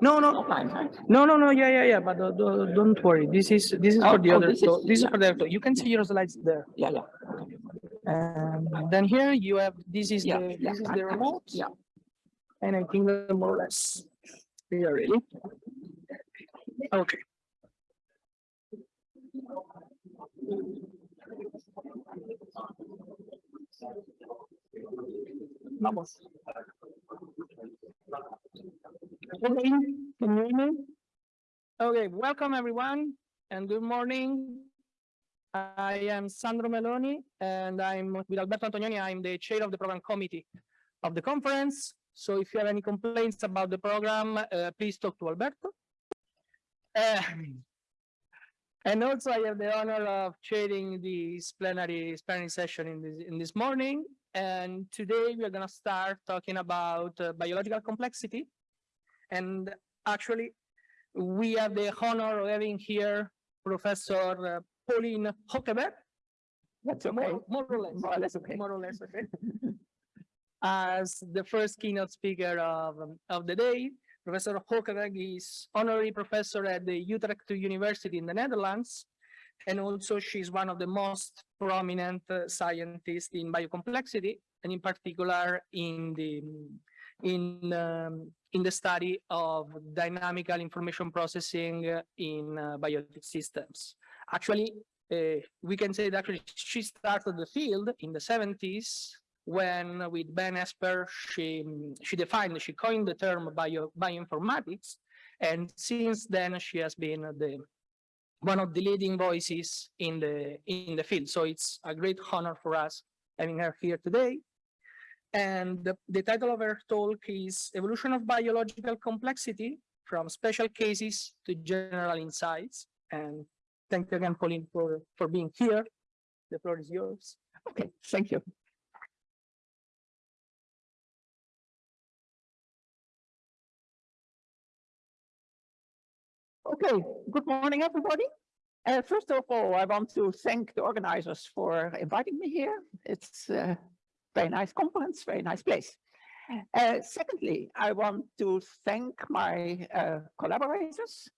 No, no, offline, right? no, no, no, yeah, yeah, yeah, but uh, do- don't worry. This is, this is Oh, for the oh, other, this so is- this is yeah. for the, other. you can see your slides there. Yeah, yeah, And then here you have, this is Yeah, the, yeah, this is the remote. yeah. And I think that more or less, we are ready. Okay. Vamos. Okay, can you hear me? Okay, welcome everyone and good morning. I am Sandro Meloni and I'm with Alberto Antonioni. I'm the chair of the program committee of the conference. So if you have any complaints about the program, uh, please talk to Alberto. Uh, and also I have the honor of chairing this plenary plenary session in this in this morning. And today we are going to start talking about uh, biological complexity. And actually, we have the honor of having here Professor uh, Paulien Hogeweg. That's okay. More, more or less. More or less okay. More or less, okay. As the first keynote speaker of, um, of the day, Professor Hogeweg is honorary professor at the Utrecht University in the Netherlands. And also she's one of the most prominent uh, scientists in biocomplexity, and in particular in the in um, in the study of dynamical information processing uh, in uh, biotic systems. Actually, uh, we can say that actually she started the field in the 70s when with Ben Hesper, she, she defined, she coined the term bio, bioinformatics. And since then she has been the one of the leading voices in the in the field. So it's a great honor for us having her here today. And the, the title of her talk is Evolution of Biological Complexity from Special Cases to General Insights. And thank you again, Paulien, for, for being here. The floor is yours. Okay, thank you. Okay, good morning, everybody. Uh, first of all, I want to thank the organizers for inviting me here. It's a very nice conference, very nice place. Uh, secondly, I want to thank my uh, collaborators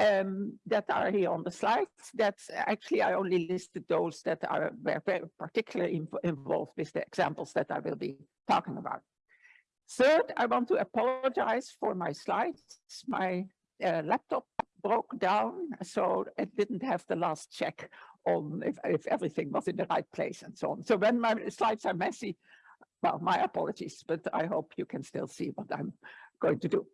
um, that are here on the slides. That's actually, I only listed those that are very particularly inv- involved with the examples that I will be talking about. Third, I want to apologize for my slides. My uh, laptop broke down, so it didn't have the last check on if, if everything was in the right place and so on. So when my slides are messy, well, my apologies, but I hope you can still see what I'm going to do.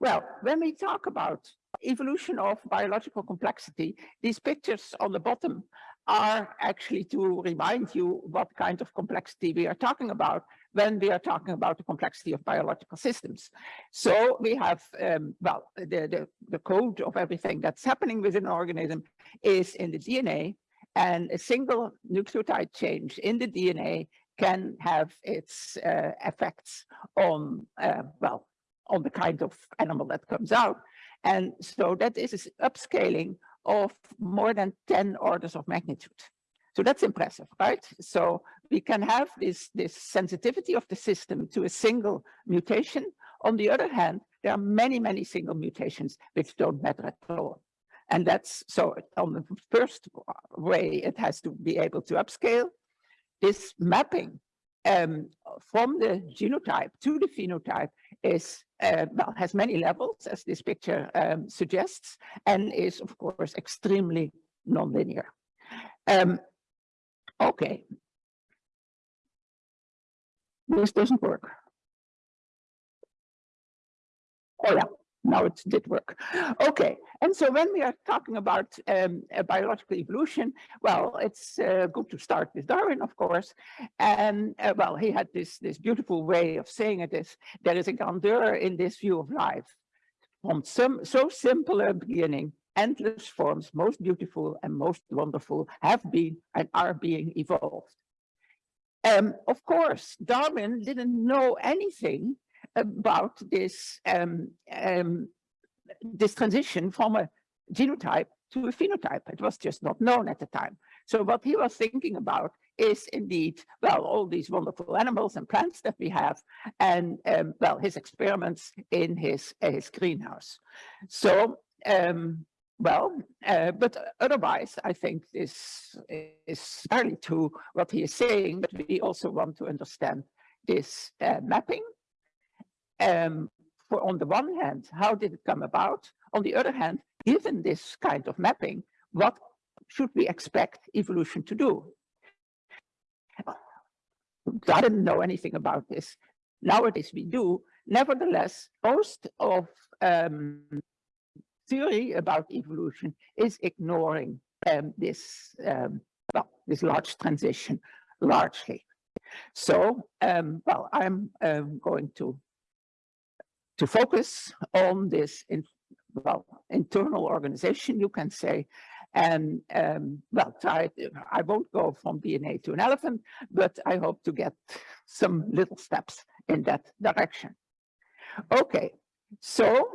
Well, when we talk about evolution of biological complexity, these pictures on the bottom are actually to remind you what kind of complexity we are talking about when we are talking about the complexity of biological systems. So we have, um, well, the, the, the code of everything that's happening within an organism is in the DNA and a single nucleotide change in the DNA can have its uh, effects on, uh, well, on the kind of animal that comes out. And so that is an upscaling of more than 10 orders of magnitude. So that's impressive, right? So we can have this, this sensitivity of the system to a single mutation. On the other hand, there are many, many single mutations which don't matter at all. And that's so on the first way, it has to be able to upscale this mapping um, from the genotype to the phenotype is uh, well has many levels as this picture um, suggests and is of course extremely nonlinear. Um, okay, this doesn't work. Oh yeah, now it did work. Okay, and so when we are talking about um, biological evolution, well, it's uh, good to start with Darwin, of course. And uh, well, he had this, this beautiful way of saying it is, there is a grandeur in this view of life. From some so simple a beginning, endless forms, most beautiful and most wonderful, have been and are being evolved. Um, of course, Darwin didn't know anything about this um, um, this transition from a genotype to a phenotype. It was just not known at the time. So what he was thinking about is indeed, well, all these wonderful animals and plants that we have and, um, well, his experiments in his, uh, his greenhouse. So, um, well, uh, but otherwise, I think this is fairly to what he is saying, but we also want to understand this uh, mapping. Um, for on the one hand, how did it come about? On the other hand, given this kind of mapping, what should we expect evolution to do? I didn't know anything about this. Nowadays we do. Nevertheless, most of um, theory about evolution is ignoring um, this um, well, this large transition largely. So, um, well, I'm um, going to to focus on this in, well internal organization, you can say, and um, well, I won't go from DNA to an elephant, but I hope to get some little steps in that direction. Okay, so,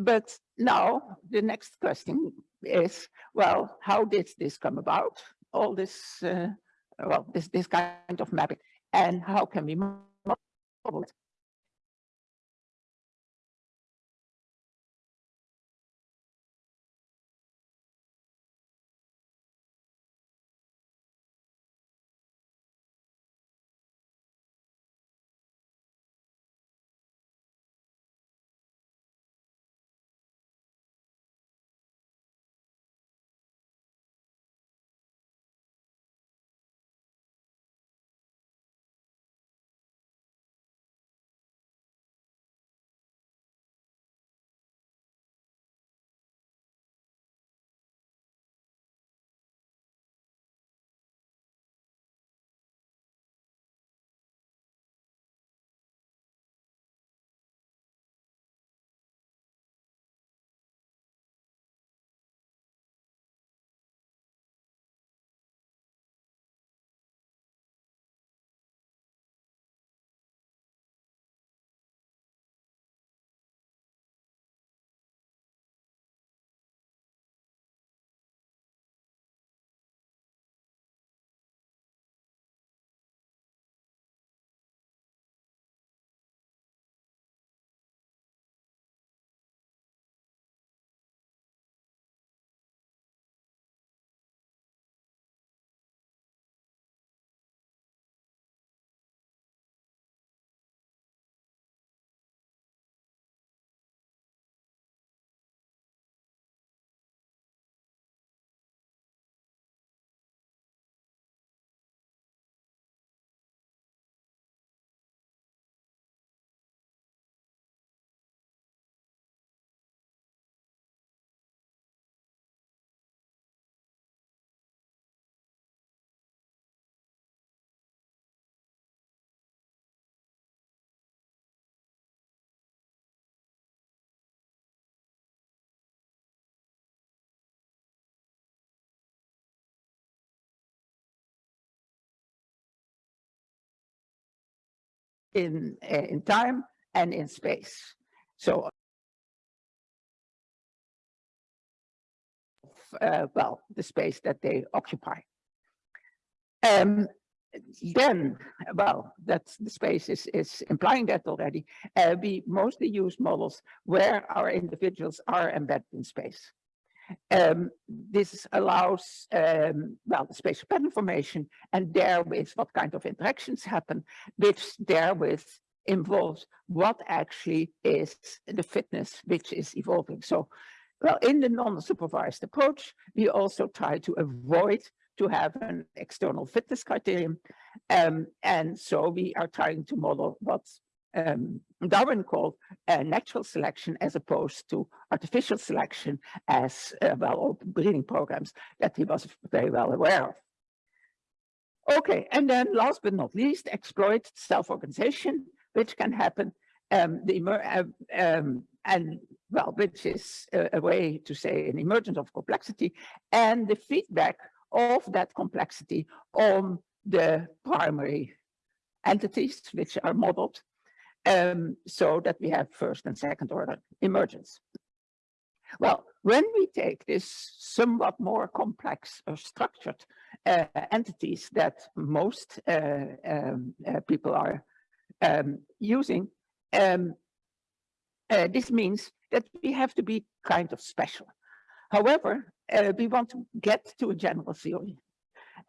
but now the next question is, well, how did this come about? All this, uh, well, this, this kind of mapping, and how can we model it? In, uh, in time and in space. So, uh, well, the space that they occupy. Um, then, well, that's the space is, is implying that already. Uh, we mostly use models where our individuals are embedded in space. Um, this allows, um, well, spatial pattern formation and therewith what kind of interactions happen, which therewith involves what actually is the fitness which is evolving. So, well, in the non-supervised approach, we also try to avoid to have an external fitness criterion. Um, and so we are trying to model what's um, Darwin called uh, natural selection as opposed to artificial selection as uh, well breeding programs that he was very well aware of. Okay, and then last but not least, exploit self-organization, which can happen um, the uh, um, and well, which is a, a, way to say an emergence of complexity and the feedback of that complexity on the primary entities which are modeled um, so that we have first and second order emergence. Well, When we take this somewhat more complex or structured uh, entities that most uh, um, uh, people are um, using, um, uh, this means that we have to be kind of special. However, uh, we want to get to a general theory.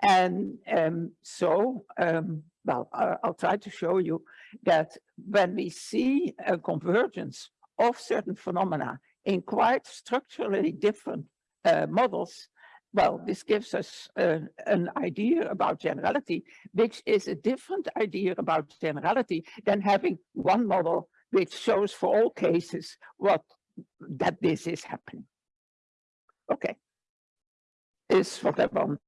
And um, so, um, well, I'll try to show you that when we see a convergence of certain phenomena in quite structurally different uh, models, well, this gives us uh, an idea about generality, which is a different idea about generality than having one model which shows for all cases what that this is happening. Okay. Is what I want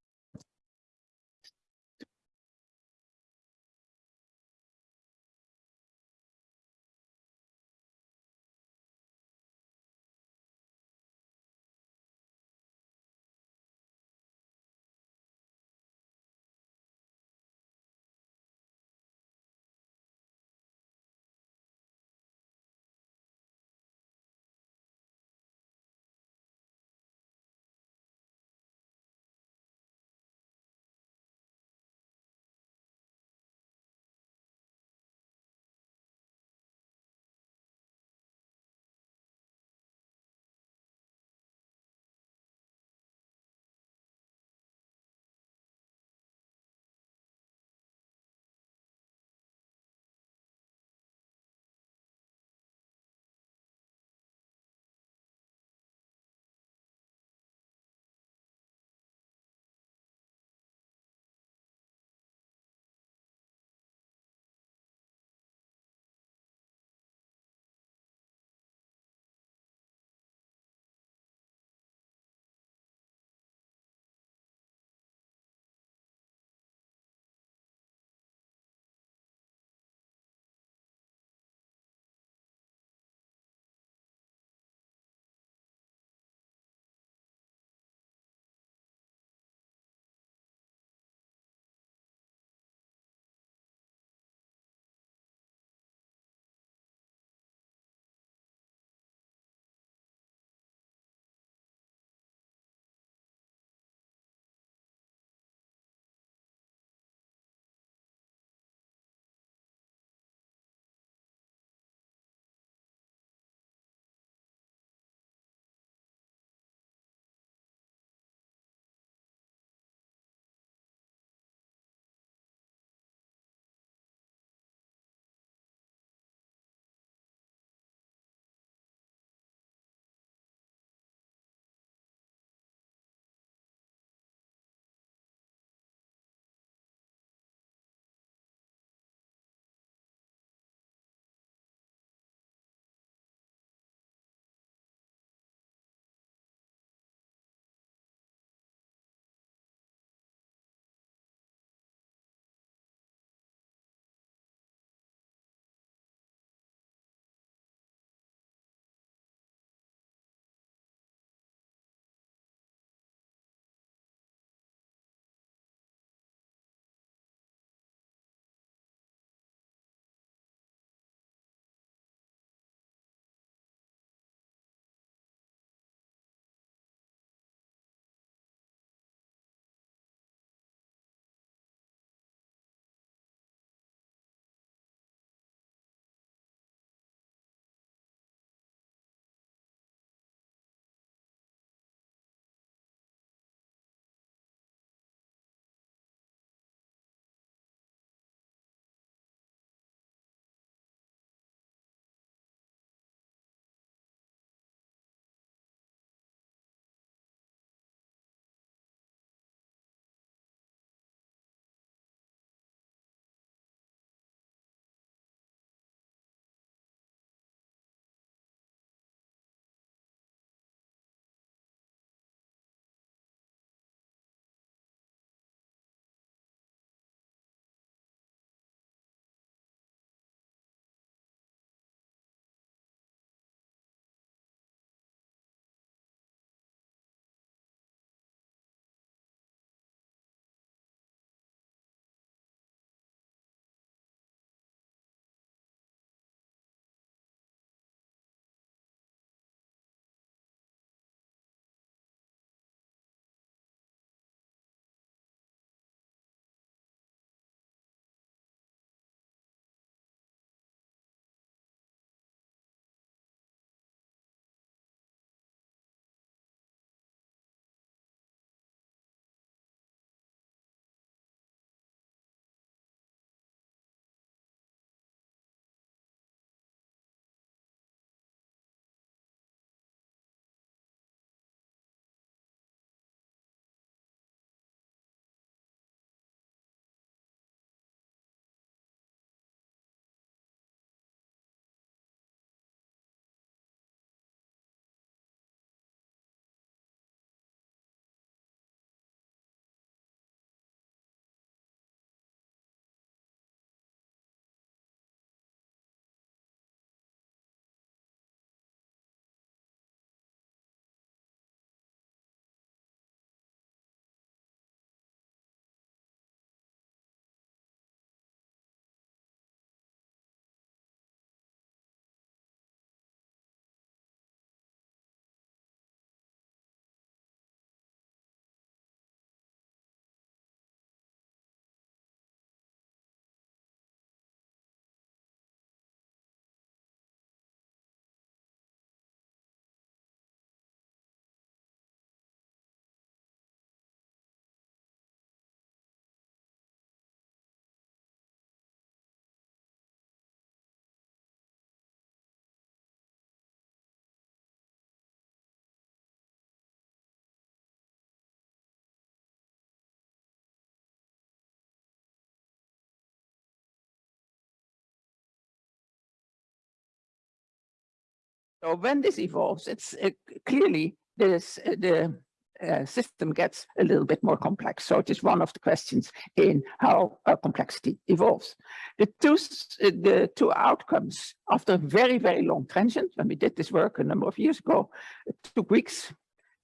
so when this evolves, it's uh, clearly this, uh, the uh, system gets a little bit more complex. So it is one of the questions in how uh, complexity evolves. The two, uh, the two outcomes after a very, very long transient, when we did this work a number of years ago, it took weeks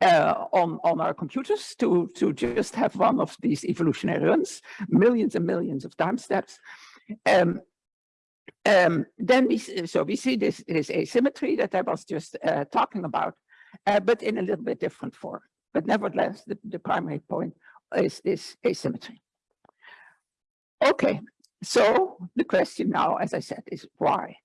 uh, on, on our computers to, to just have one of these evolutionary runs, millions and millions of time steps. Um, um, then we, so we see this, this asymmetry that I was just uh, talking about, uh, but in a little bit different form. But nevertheless, the, the primary point is this asymmetry. Okay, so the question now, as I said, is why?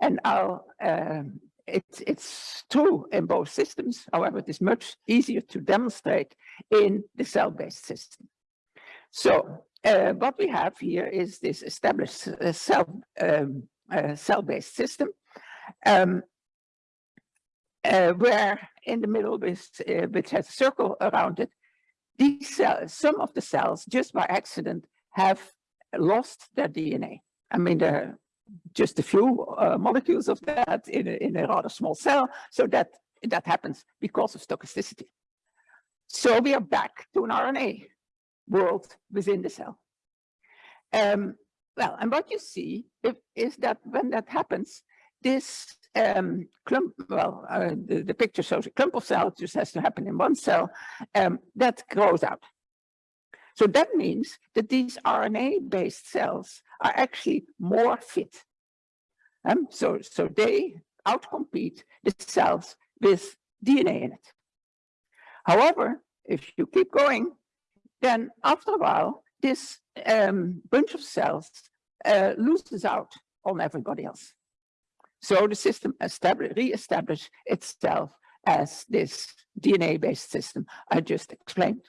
And I'll, um, it's, it's true in both systems. However, it is much easier to demonstrate in the cell-based system. So uh, what we have here is this established uh, cell, um, uh, cell-based system. Um, uh, where in the middle, which, uh, which has a circle around it, these cells, some of the cells, just by accident, have lost their DNA. I mean, there are just a few uh, molecules of that in a, in a rather small cell, so that that happens because of stochasticity. So we are back to an RNA world within the cell. Um, well, and what you see if, is that when that happens, this um, clump, well, uh, the, the picture shows a clump of cells, just has to happen in one cell, um, that grows out. So that means that these RNA-based cells are actually more fit. Um, so, so they outcompete the cells with DNA in it. However, if you keep going, then after a while, this um, bunch of cells uh, loses out on everybody else. So the system re-establish itself as this DNA-based system I just explained.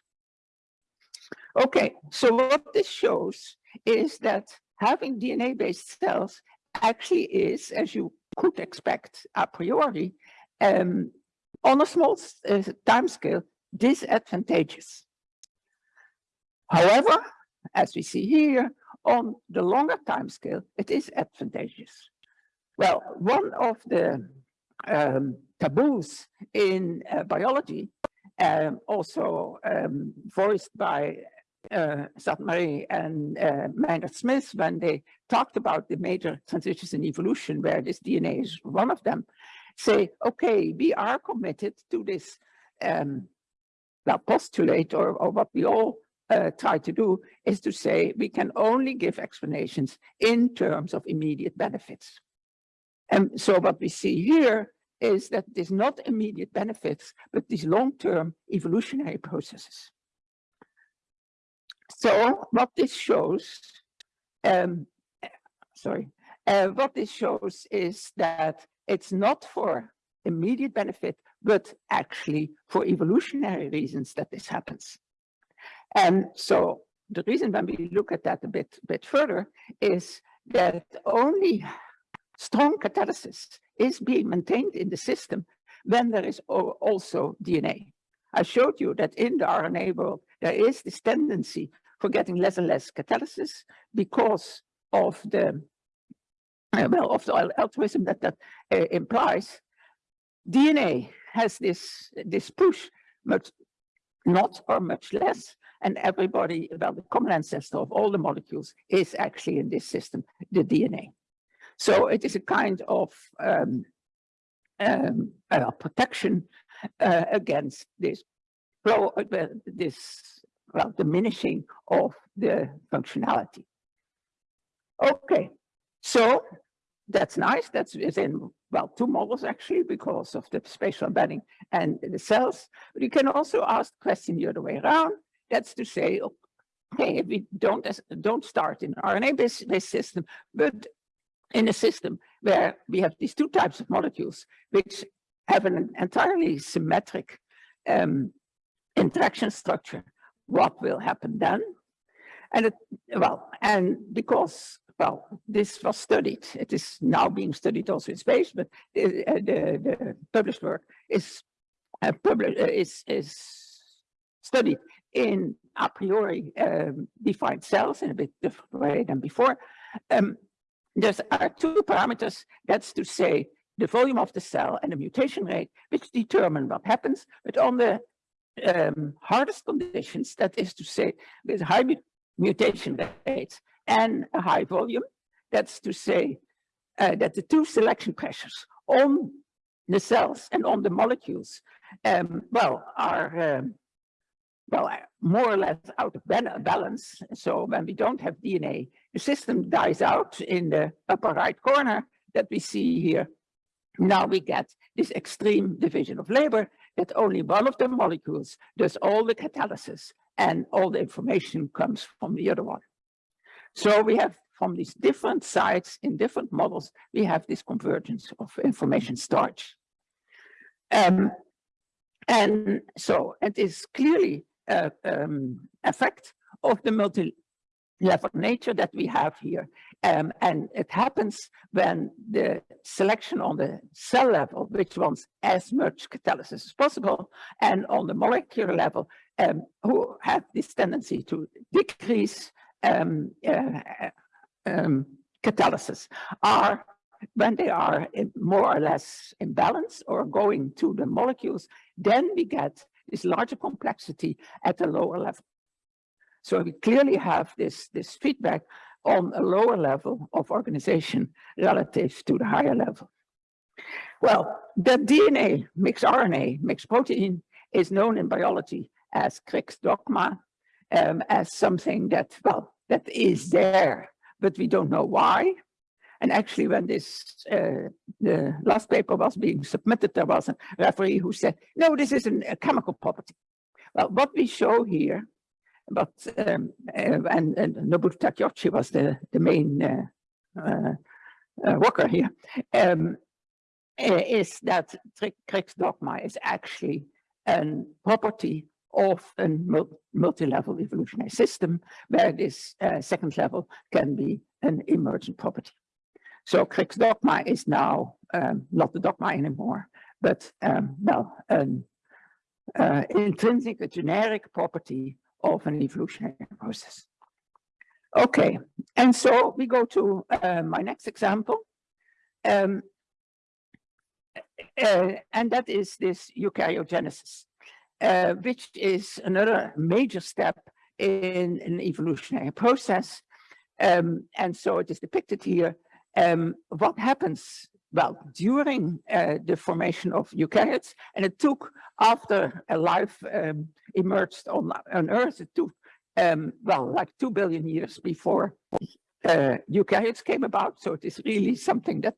Okay, so what this shows is that having DNA-based cells actually is, as you could expect a priori, um, on a small uh, time scale, disadvantageous. However, as we see here, on the longer time scale, it is advantageous. Well, one of the um, taboos in uh, biology, um, also um, voiced by uh, and uh, Maynard Smith when they talked about the major transitions in evolution, where this DNA is one of them, say, okay, we are committed to this um, postulate or, or what we all uh, try to do is to say we can only give explanations in terms of immediate benefits. And so what we see here is that is not immediate benefits, but these long-term evolutionary processes. So what this shows, um, sorry, uh, what this shows is that it's not for immediate benefit, but actually for evolutionary reasons that this happens. And so the reason when we look at that a bit, bit further is that only strong catalysis is being maintained in the system when there is also DNA. I showed you that in the RNA world, there is this tendency for getting less and less catalysis because of the, uh, well, of the altruism that that uh, implies. DNA has this, this push, much not or much less, and everybody, well, the common ancestor of all the molecules is actually in this system, the DNA. So it is a kind of um, um, uh, protection uh, against this flow, uh, well, this well diminishing of the functionality. Okay, so that's nice. That's within well two models actually because of the spatial embedding and the cells. But you can also ask the question the other way around. That's to say, okay, if we don't don't start in an RNA-based based system, but in a system where we have these two types of molecules, which have an entirely symmetric um, interaction structure, what will happen then? And it, well, and because, well, this was studied, it is now being studied also in space, but the, uh, the, the published work is, uh, published, uh, is, is studied in a priori um, defined cells in a bit different way than before. Um, there's are two parameters. That's to say, the volume of the cell and the mutation rate, which determine what happens, but on the um, hardest conditions, that is to say, with high mu- mutation rates and a high volume, that's to say, uh, that the two selection pressures on the cells and on the molecules, um, well, are um, well, more or less out of balance. So when we don't have DNA, the system dies out in the upper right corner that we see here. Now we get this extreme division of labor that only one of the molecules does all the catalysis and all the information comes from the other one. So we have from these different sites in different models, we have this convergence of information storage. Um, and so it is clearly a um, effect of the multi-level nature that we have here. Um, and it happens when the selection on the cell level, which wants as much catalysis as possible, and on the molecular level, um, who have this tendency to decrease um, uh, um, catalysis, are when they are more or less in balance or going to the molecules, then we get this larger complexity at a lower level. So we clearly have this, this feedback on a lower level of organization relative to the higher level. Well, the DNA mixed RNA, mixed protein is known in biology as Crick's dogma, um, as something that, well, that is there, but we don't know why. And actually, when this uh, the last paper was being submitted, there was a referee who said, no, this is a chemical property. Well, what we show here, but um, uh, and, and Nobuto Takeuchi was the, the main uh, uh, uh worker here, um, uh, is that Crick's dogma is actually a property of a multi-level evolutionary system where this second level can be an emergent property. So Crick's dogma is now um, not the dogma anymore, but um, well, an uh, intrinsic, a generic property of an evolutionary process. Okay, and so we go to uh, my next example. Um, uh, and that is this eukaryogenesis, uh, which is another major step in an evolutionary process. Um, and so it is depicted here um, what happens? Well during uh, the formation of eukaryotes and it took after a life um, emerged on, on earth it took um, well like two billion years before uh, eukaryotes came about. So it is really something that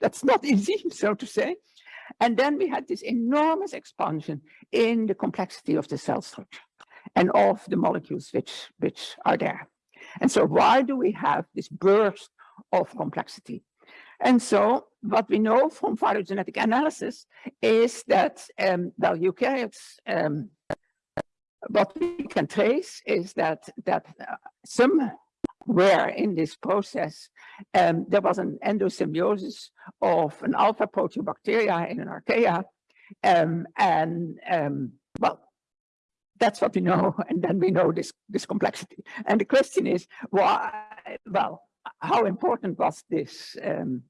that's not easy so to say. And then we had this enormous expansion in the complexity of the cell structure and of the molecules which which are there. And so why do we have this burst of complexity. And so what we know from phylogenetic analysis is that, um, well, eukaryotes, um, what we can trace is that, that uh, somewhere in this process, um, there was an endosymbiosis of an alpha proteobacteria in an archaea. Um, and um, well, that's what we know. And then we know this, this complexity. And the question is, why, well, how important was this um,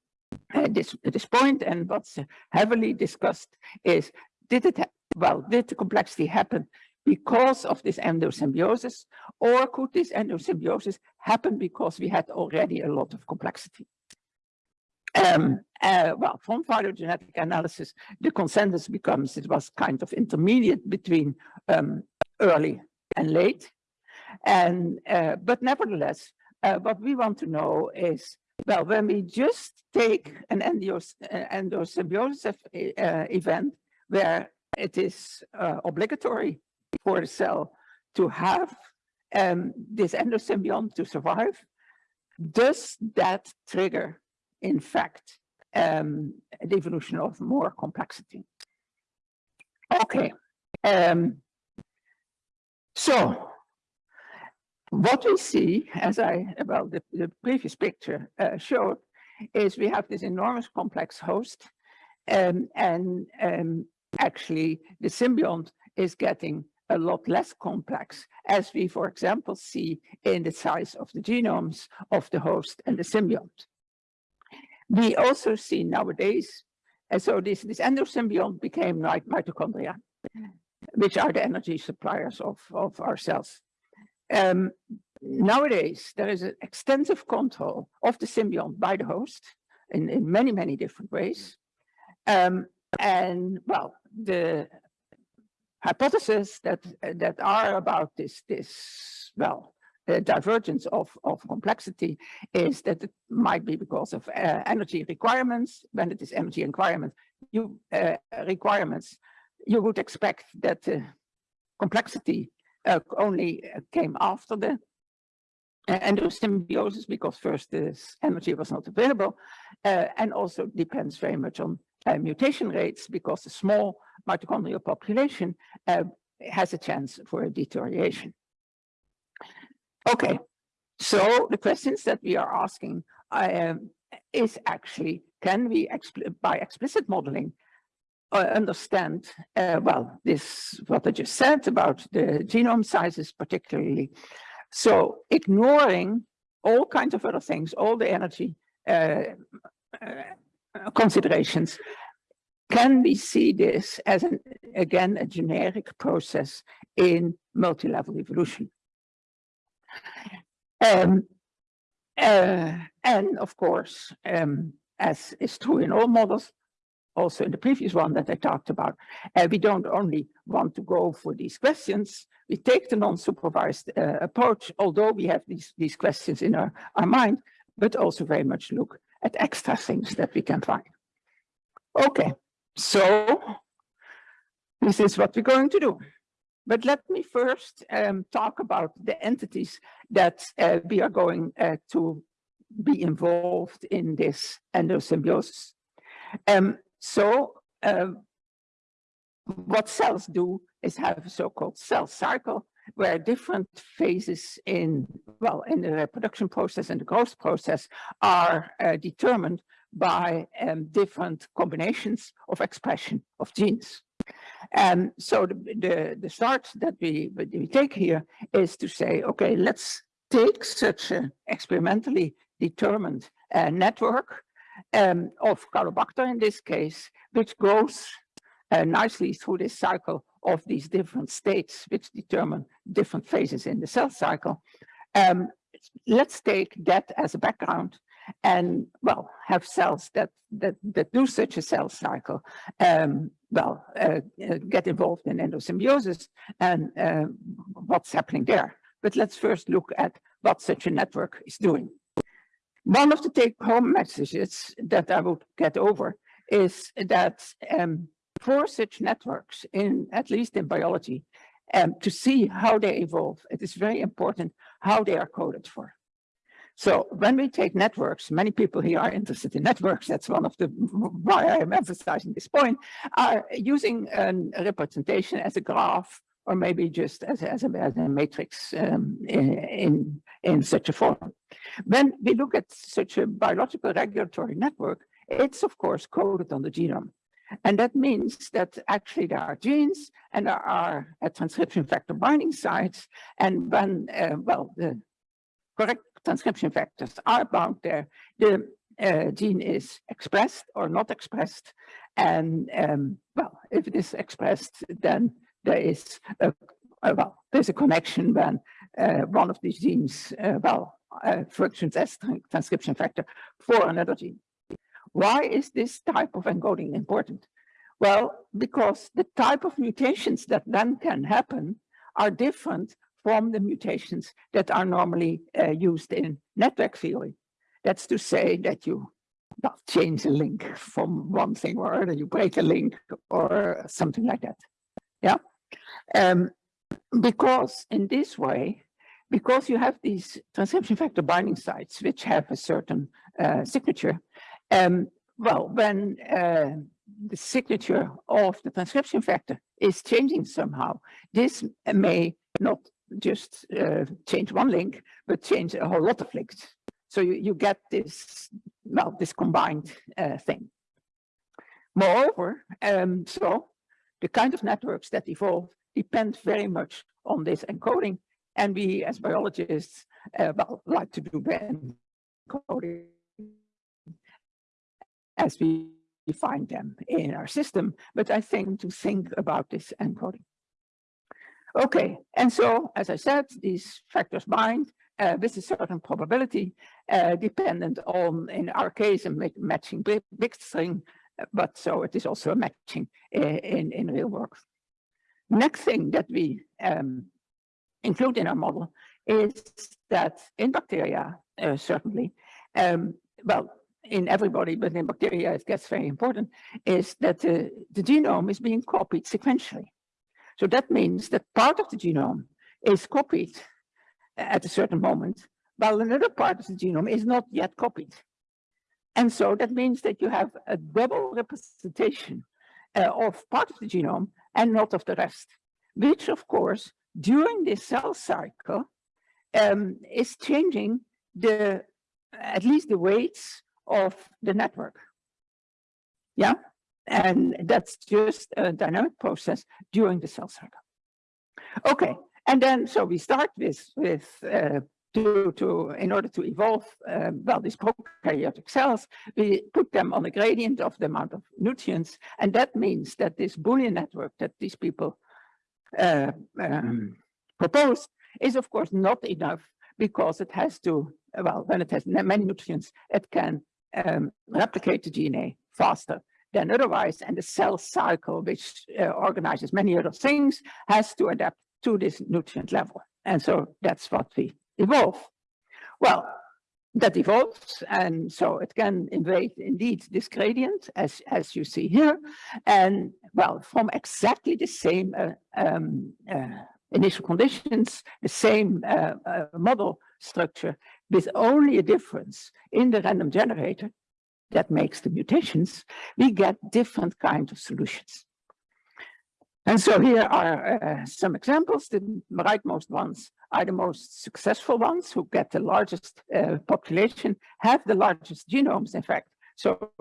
uh, this this point and what's heavily discussed is did it well did the complexity happen because of this endosymbiosis or could this endosymbiosis happen because we had already a lot of complexity um, uh, well, from phylogenetic analysis, the consensus becomes it was kind of intermediate between um, early and late. And, uh, but nevertheless, uh, what we want to know is, well, when we just take an uh, endosymbiosis uh, event where it is uh, obligatory for the cell to have um, this endosymbiont to survive, does that trigger, in fact, um, the evolution of more complexity? Okay. Um, so what we see, as I, well, the, the previous picture uh, showed, is we have this enormous complex host, um, and um, actually the symbiont is getting a lot less complex, as we, for example, see in the size of the genomes of the host and the symbiont. We also see nowadays And so this, this endosymbiont became like mitochondria, which are the energy suppliers of, of our cells. Um, nowadays, there is an extensive control of the symbiont by the host in, in many, many different ways. Um, and well, the hypotheses that, that are about this, this, well, the divergence of, of complexity is that it might be because of uh, energy requirements. When it is energy requirements, you uh, requirements, you would expect that the complexity uh, only uh, came after the uh, endosymbiosis because first this energy was not available uh, and also depends very much on uh, mutation rates because the small mitochondrial population uh, has a chance for a deterioration. Okay, so the questions that we are asking um, is actually, can we, expl by explicit modeling, uh, understand, uh, well, this, what I just said about the genome sizes particularly. So ignoring all kinds of other things, all the energy uh, uh, considerations, can we see this as an, again, a generic process in multi-level evolution? Um, uh, and of course, um, as is true in all models, also in the previous one that I talked about, uh, we don't only want to go for these questions, we take the non-supervised uh, approach, although we have these, these questions in our, our mind, but also very much look at extra things that we can find. Okay, so this is what we're going to do. But let me first um, talk about the entities that uh, we are going uh, to be involved in this endosymbiosis. Um, so uh, what cells do is have a so-called cell cycle where different phases in, well, in the reproduction process and the growth process are uh, determined by um, different combinations of expression of genes. And so the, the, the start that we, we take here is to say, okay, let's take such an experimentally determined uh, network um, of Caulobacter in this case, which goes uh, nicely through this cycle of these different states, which determine different phases in the cell cycle. Um, let's take that as a background and well have cells that that that do such a cell cycle um, well uh, uh, get involved in endosymbiosis and uh, what's happening there but let's first look at what such a network is doing one of the take-home messages that i would get over is that um, for such networks in at least in biology um, to see how they evolve it is very important how they are coded for so when we take networks, many people here are interested in networks. That's one of the why I am emphasizing this point, are using a representation as a graph or maybe just as, as, a, as a matrix um, in, in such a form. When we look at such a biological regulatory network, it's of course coded on the genome. And that means that actually there are genes and there are transcription factor binding sites. And when, uh, well, the correct transcription factors are bound there. The uh, gene is expressed or not expressed. And um, well, if it is expressed, then there is a, a well, there's a connection when uh, one of these genes, uh, well, uh, functions as transcription factor for another gene. Why is this type of encoding important? Well, because the type of mutations that then can happen are different from the mutations that are normally uh, used in network theory. That's to say that you change a link from one thing or other, you break a link or something like that. Yeah. Um, because in this way, because you have these transcription factor binding sites which have a certain uh, signature, um, well, when uh, the signature of the transcription factor is changing somehow, this may not just uh, change one link, but change a whole lot of links. So you, you get this, well, this combined uh, thing. Moreover, um, so the kind of networks that evolve depend very much on this encoding. And we as biologists, uh, like to do the encoding as we find them in our system, but I think to think about this encoding. Okay, and so, as I said, these factors bind uh, with a certain probability uh, dependent on, in our case, a matching bit, bit string, uh, but so it is also a matching uh, in, in real work. Next thing that we um, include in our model is that in bacteria, uh, certainly, um, well, in everybody, but in bacteria it gets very important, is that uh, the genome is being copied sequentially. So that means that part of the genome is copied at a certain moment, while another part of the genome is not yet copied. And so that means that you have a double representation uh, of part of the genome and not of the rest, which of course, during this cell cycle, um, is changing the, at least the weights of the network. Yeah, and that's just a dynamic process during the cell cycle. Okay, and then so we start with with uh, to to in order to evolve uh, well these prokaryotic cells, we put them on a gradient of the amount of nutrients, and that means that this Boolean network that these people uh, um, propose is of course not enough because it has to well when it has many nutrients it can um, replicate the DNA faster than otherwise. And the cell cycle, which uh, organizes many other things, has to adapt to this nutrient level. And so that's what we evolve. Well, that evolves, and so it can invade indeed this gradient, as, as you see here. And well, from exactly the same uh, um, uh, initial conditions, the same uh, uh, model structure, with only a difference in the random generator that makes the mutations, we get different kinds of solutions. And so here are uh, some examples. The rightmost ones are the most successful ones who get the largest uh, population, have the largest genomes, in fact. So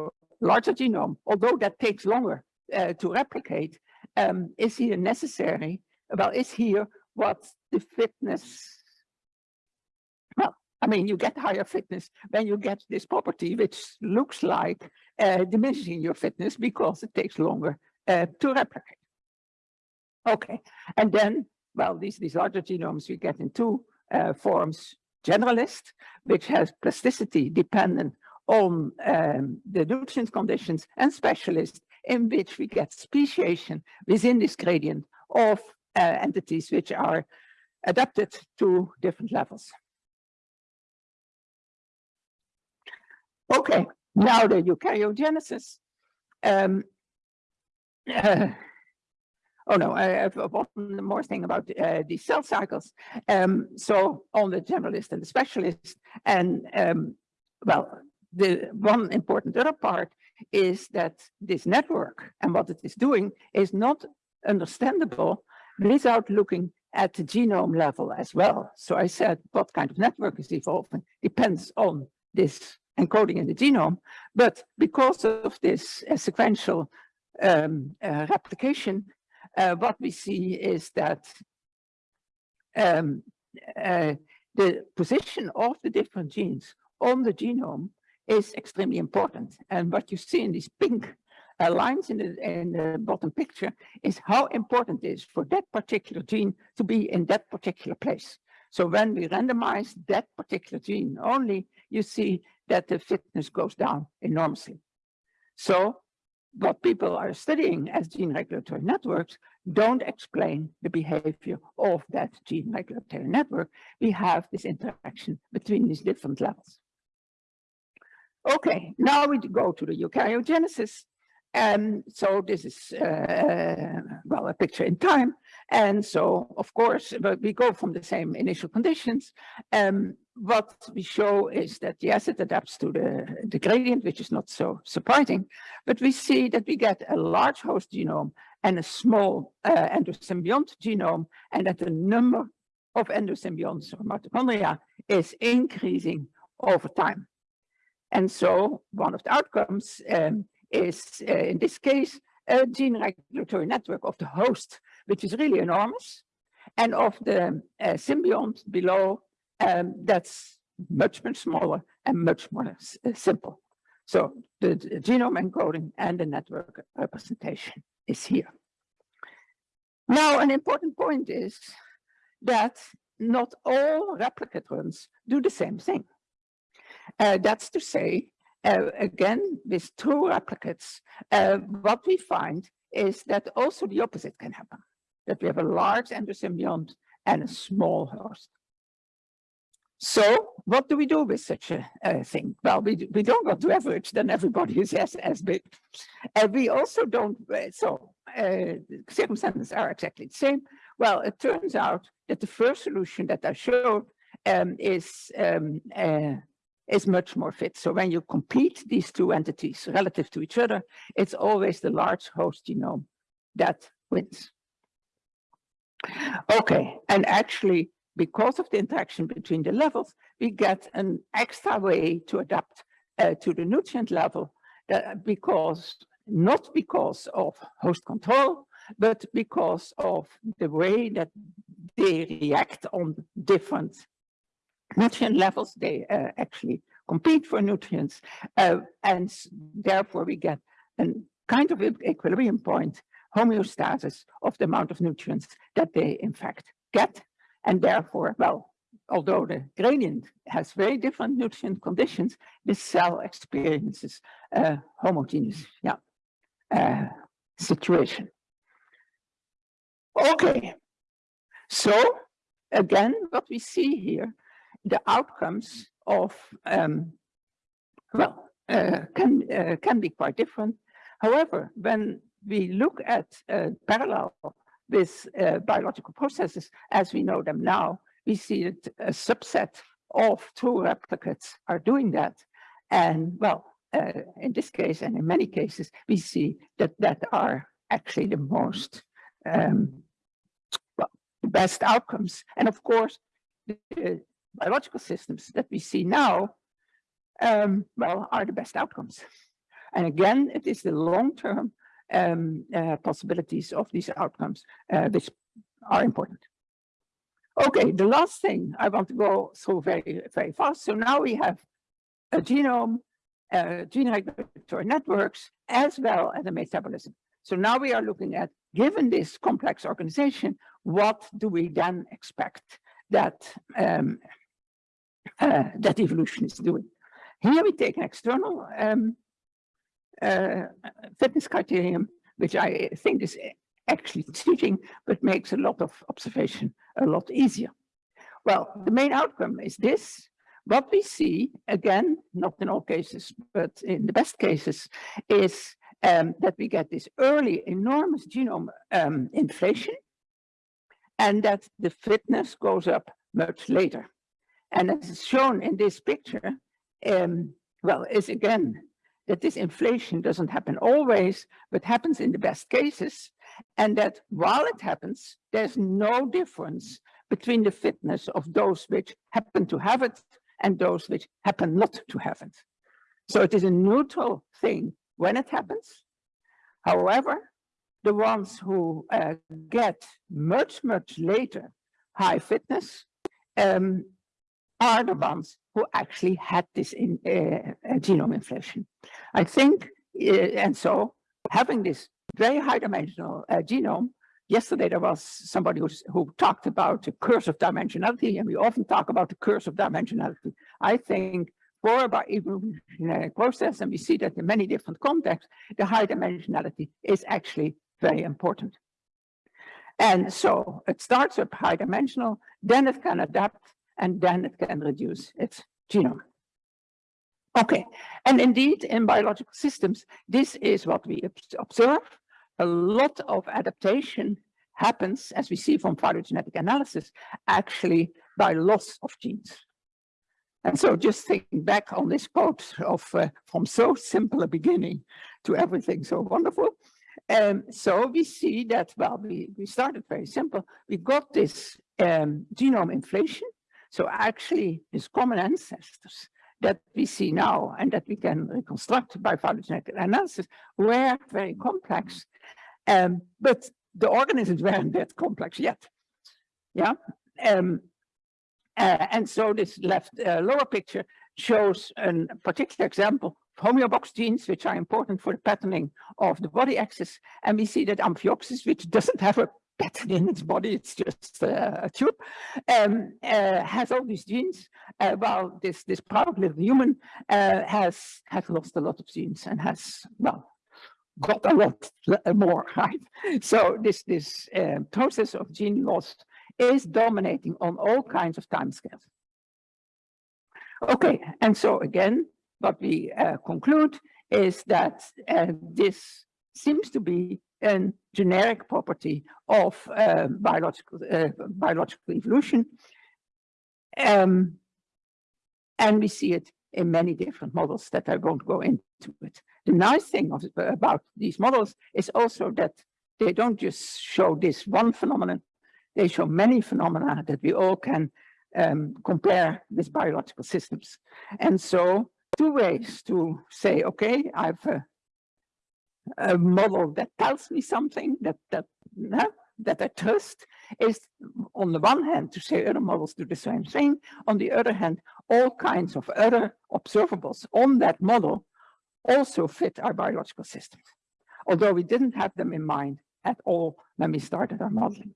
larger genome, although that takes longer uh, to replicate, um, is here necessary, well, is here what the fitness well, I mean, you get higher fitness when you get this property, which looks like uh, diminishing your fitness because it takes longer uh, to replicate. Okay, and then, well, these, these larger genomes we get in two uh, forms, generalist, which has plasticity dependent on um, the nutrient conditions, and specialist, in which we get speciation within this gradient of uh, entities which are adapted to different levels. Okay, now the eukaryogenesis. Um, oh no, I have one more thing about uh, the cell cycles. Um, so on the generalist and the specialist, and um, well, the one important other part is that this network and what it is doing is not understandable without looking at the genome level as well. So I said what kind of network is evolving depends on this encoding in the genome. But because of this uh, sequential um, uh, replication, uh, what we see is that um, uh, the position of the different genes on the genome is extremely important. And what you see in these pink uh, lines in the, in the bottom picture is how important it is for that particular gene to be in that particular place. So when we randomize that particular gene only, you see that the fitness goes down enormously. So what people are studying as gene regulatory networks don't explain the behavior of that gene regulatory network. We have this interaction between these different levels. Okay, now we go to the eukaryogenesis. And so this is, uh, well, a picture in time. And so, of course, but we go from the same initial conditions. Um, what we show is that, yes, it adapts to the, the gradient, which is not so surprising, but we see that we get a large host genome and a small uh, endosymbiont genome, and that the number of endosymbionts or mitochondria is increasing over time. And so one of the outcomes um, is, uh, in this case, a gene regulatory network of the host, which is really enormous, and of the uh, symbiont below, um, that's much, much smaller and much more uh, simple. So the genome encoding and the network representation is here. Now, an important point is that not all replicate runs do the same thing. Uh, that's to say, uh, again, with true replicates, uh, what we find is that also the opposite can happen, that we have a large endosymbiont and a small host. So what do we do with such a, a thing? Well, we, we don't go to average, then everybody is as, as big. And we also don't, uh, so uh, circumstances are exactly the same. Well, it turns out that the first solution that I showed um, is um, uh, is much more fit. So when you compete these two entities relative to each other, it's always the large host genome that wins. Okay, and actually, because of the interaction between the levels, we get an extra way to adapt uh, to the nutrient level that because not because of host control, but because of the way that they react on different nutrient levels. They uh, actually compete for nutrients. Uh, and therefore we get a kind of equilibrium point, homeostasis of the amount of nutrients that they in fact get. And therefore, well, although the gradient has very different nutrient conditions, the cell experiences a homogeneous yeah, uh, situation. Okay, so again, what we see here, the outcomes of, um, well, uh, can, uh, can be quite different. However, when we look at uh, parallel with uh, biological processes as we know them now, we see that a subset of true replicates are doing that. And well, uh, in this case and in many cases, we see that that are actually the most um, well, the best outcomes. And of course, the biological systems that we see now, um, well, are the best outcomes. And again, it is the long-term um, uh, possibilities of these outcomes uh, which are important. Okay, the last thing I want to go through very, very fast. So now we have a genome, uh, gene regulatory networks, as well as a metabolism. So now we are looking at, given this complex organization, what do we then expect that um, uh, that evolution is doing? Here we take an external um, uh, fitness criterion, which I think is actually cheating, but makes a lot of observation a lot easier. Well, the main outcome is this. What we see, again, not in all cases, but in the best cases, is um, that we get this early enormous genome um, inflation and that the fitness goes up much later. And as is shown in this picture, um, well, is again, that this inflation doesn't happen always, but happens in the best cases. And that while it happens, there's no difference between the fitness of those which happen to have it and those which happen not to have it. So it is a neutral thing when it happens. However, the ones who uh, get much, much later high fitness um, are the ones who actually had this in uh, genome inflation. I think, uh, and so having this very high dimensional uh, genome, yesterday there was somebody who talked about the curse of dimensionality, and we often talk about the curse of dimensionality. I think for about evolutionary process, and we see that in many different contexts, the high dimensionality is actually very important. And so it starts with high dimensional, then it can adapt and then it can reduce its genome. Okay, and indeed in biological systems, this is what we observe. A lot of adaptation happens, as we see from phylogenetic analysis, actually by loss of genes. And so just thinking back on this quote of uh, from so simple a beginning to everything so wonderful. Um, so we see that, well, we, we started very simple. We got this um, genome inflation so actually, these common ancestors that we see now and that we can reconstruct by phylogenetic analysis were very complex, um, but the organisms weren't that complex yet. Yeah. Um, uh, and so this left uh, lower picture shows a particular example homeobox genes, which are important for the patterning of the body axis. And we see that Amphioxus, which doesn't have a pattern in its body, it's just uh, a tube, um, uh, has all these genes, uh, while this, this proud little human uh, has, has lost a lot of genes and has, well, got a lot more, right? So this, this uh, process of gene loss is dominating on all kinds of timescales. Okay, and so again, what we uh, conclude is that uh, this seems to be a generic property of uh, biological uh, biological evolution. Um, and we see it in many different models that I won't go into it. The nice thing of, about these models is also that they don't just show this one phenomenon, they show many phenomena that we all can um, compare with biological systems. And so two ways to say, okay, I've a, a model that tells me something that that uh, that I trust is on the one hand to say other models do the same thing. On the other hand, all kinds of other observables on that model also fit our biological systems, although we didn't have them in mind at all when we started our modeling.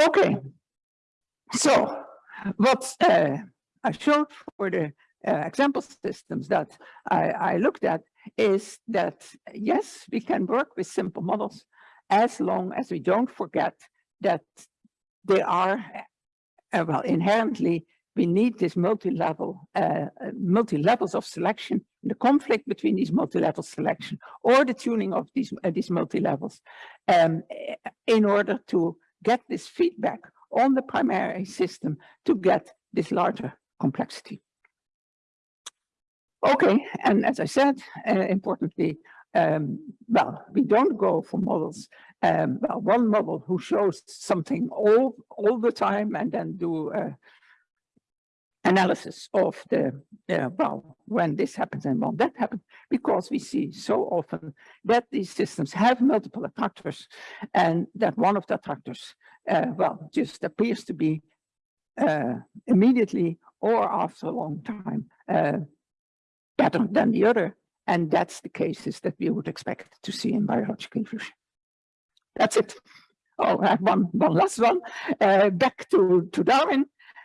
Okay, so what uh, I showed for the uh, example systems that I, I looked at is that yes, we can work with simple models as long as we don't forget that they are, uh, well, inherently, we need this multi-level, uh, uh, multi-levels of selection, the conflict between these multi-level selection or the tuning of these, uh, these multi-levels um, eh, in order to get this feedback on the primary system to get this larger complexity. Okay, and as I said, uh, importantly, um, well, we don't go for models. Um, well, one model who shows something all all the time and then do uh, analysis of the uh, well when this happens and when that happens because we see so often that these systems have multiple attractors and that one of the attractors uh, well just appears to be uh, immediately or after a long time uh, better than the other. And that's the cases that we would expect to see in biological evolution. That's it. Oh, I have one, one last one, uh, back to, to Darwin.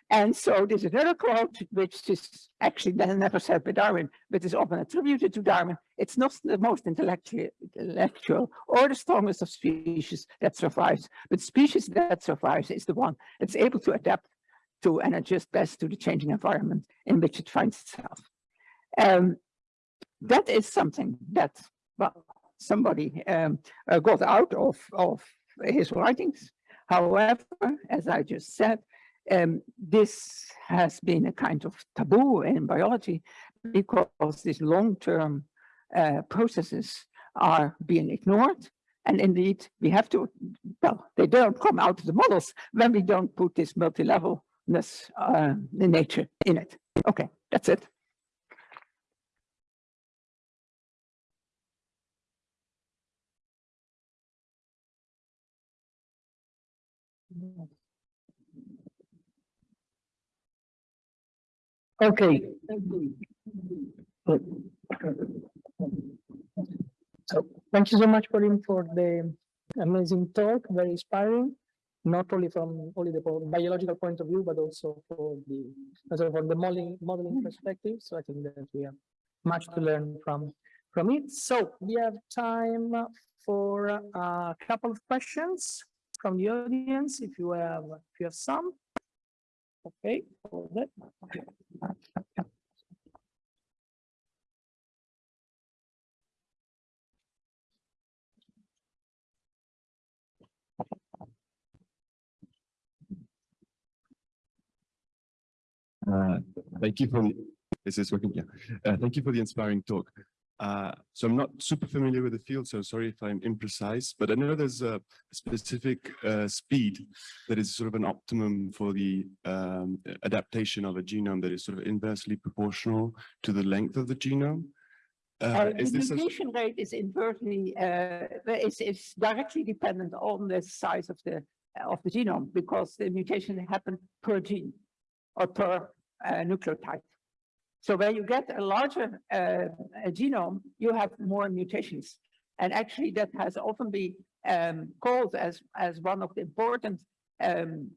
And so there's another quote, which is actually never said by Darwin, but is often attributed to Darwin. It's not the most intellectual or the strongest of species that survives, but species that survives is the one that's able to adapt to and adjust best to the changing environment in which it finds itself. Um, that is something that well, somebody um, uh, got out of, of his writings. However, as I just said, um, this has been a kind of taboo in biology because these long-term uh, processes are being ignored. And indeed, we have to, well, they don't come out of the models when we don't put this multi-levelness uh, in nature in it. Okay, that's it. Okay. So thank you so much, Paulien, for the amazing talk, very inspiring, not only from only the biological point of view, but also for the, also for the modeling, modeling perspective. So I think that we have much to learn from, from it. So we have time for a couple of questions from the audience, if you have, if you have some. Okay, hold it. Uh, Thank you for, the is this working, yeah. Uh, Thank you for the inspiring talk. Uh, So I'm not super familiar with the field, so sorry if I'm imprecise, but I know there's a specific uh, speed that is sort of an optimum for the um, adaptation of a genome that is sort of inversely proportional to the length of the genome. Uh, Is the mutation rate is inversely, uh, is, is directly dependent on the size of the, of the genome because the mutation happen per gene or per uh, nucleotide. So when you get a larger uh, a genome, you have more mutations. And actually that has often been um, called as, as one of the important um,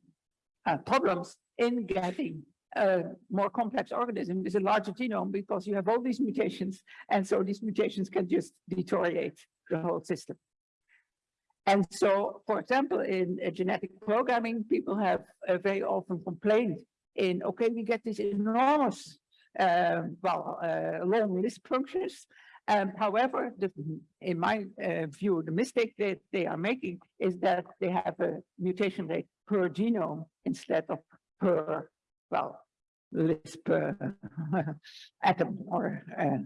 uh, problems in getting a more complex organism is a larger genome because you have all these mutations. And so these mutations can just deteriorate the whole system. And so, for example, in uh, genetic programming, people have uh, very often complained in, okay, we get these enormous, well, uh, long Lisp functions. Um, however, the, in my uh, view, the mistake that they are making is that they have a mutation rate per genome instead of per, well, Lisp per atom or uh,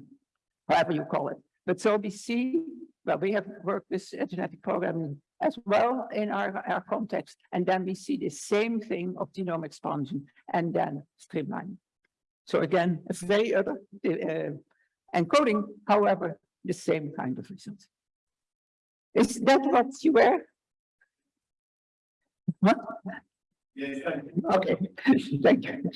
however you call it. But so we see, well, we have worked with uh, genetic programming as well in our, our context, and then we see the same thing of genome expansion and then streamlining. So again, a very other uh, encoding, however, the same kind of results. Is that what you were? What? Yes, Okay, thank you.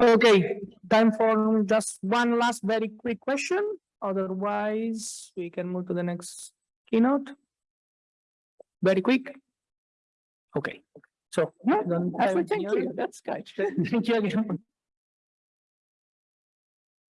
Okay, time for just one last very quick question. Otherwise, we can move to the next keynote. Very quick. Okay, so. Yeah, I thank you, that's good. Thank you again.